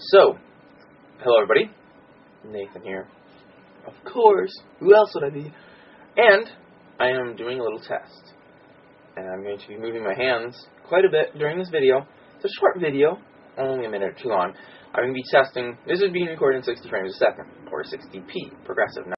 So, hello everybody. Nathan here. Of course. Who else would I be? And I am doing a little test. And I'm going to be moving my hands quite a bit during this video. It's a short video, only a minute or two long. I'm going to be testing, this is being recorded in 60 frames a second, or 60p, progressive.